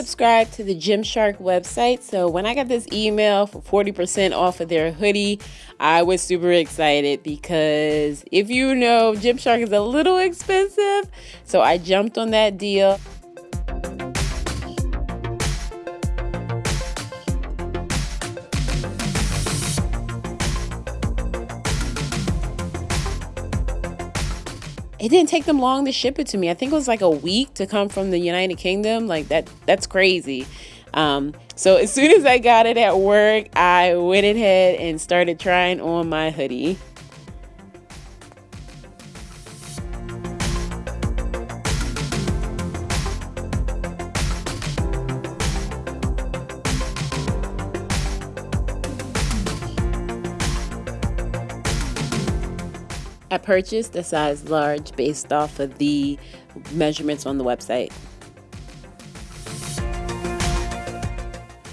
subscribed to the Gymshark website. So when I got this email for 40% off of their hoodie, I was super excited because if you know, Gymshark is a little expensive. So I jumped on that deal. It didn't take them long to ship it to me. I think it was like a week to come from the United Kingdom. Like that that's crazy. Um, so as soon as I got it at work, I went ahead and started trying on my hoodie. I purchased a size large based off of the measurements on the website.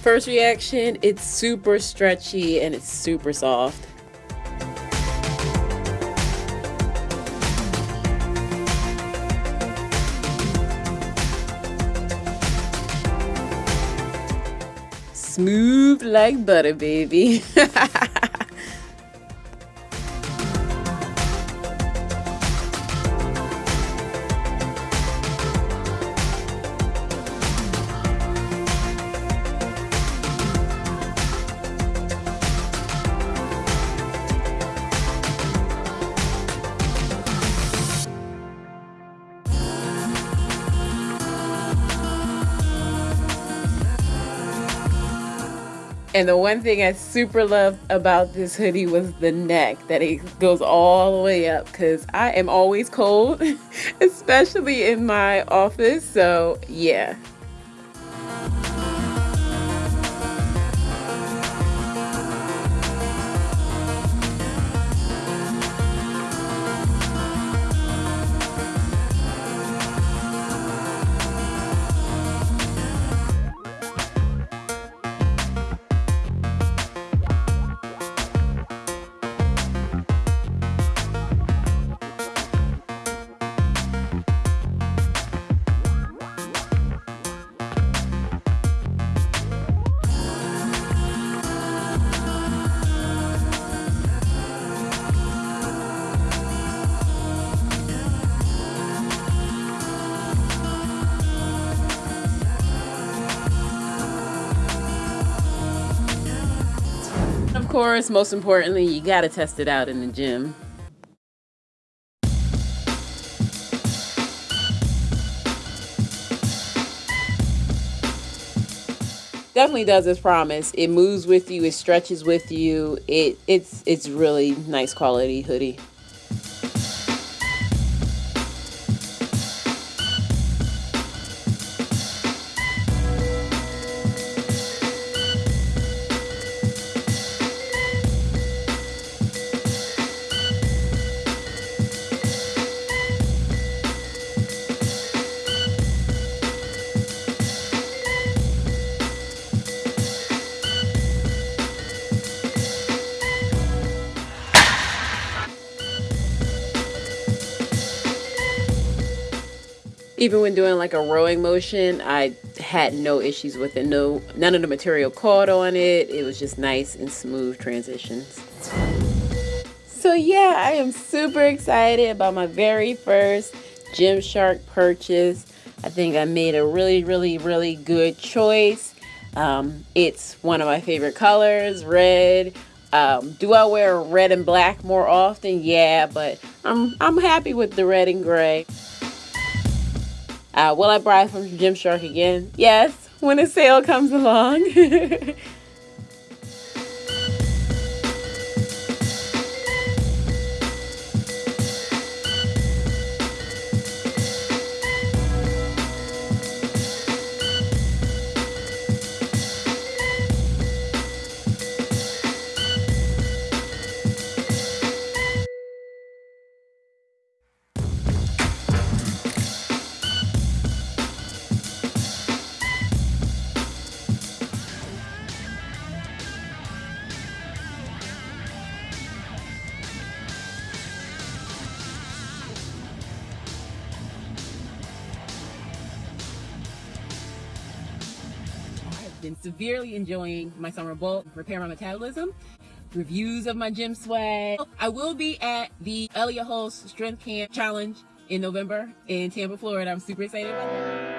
First reaction, it's super stretchy and it's super soft. Smooth like butter, baby. And the one thing I super loved about this hoodie was the neck, that it goes all the way up because I am always cold, especially in my office. So, yeah. Course, most importantly, you got to test it out in the gym. definitely does its promise. It moves with you, it stretches with you. It it's it's really nice quality hoodie. Even when doing like a rowing motion, I had no issues with it. No, none of the material caught on it. It was just nice and smooth transitions. So yeah, I am super excited about my very first Gymshark purchase. I think I made a really, really, really good choice. Um, it's one of my favorite colors, red. Um, do I wear red and black more often? Yeah, but I'm, I'm happy with the red and gray. Uh, will I buy from Gymshark again? Yes, when a sale comes along. been severely enjoying my summer bulk, repair my metabolism, reviews of my gym swag. I will be at the Elliott Hulse Strength Camp Challenge in November in Tampa, Florida. I'm super excited about that.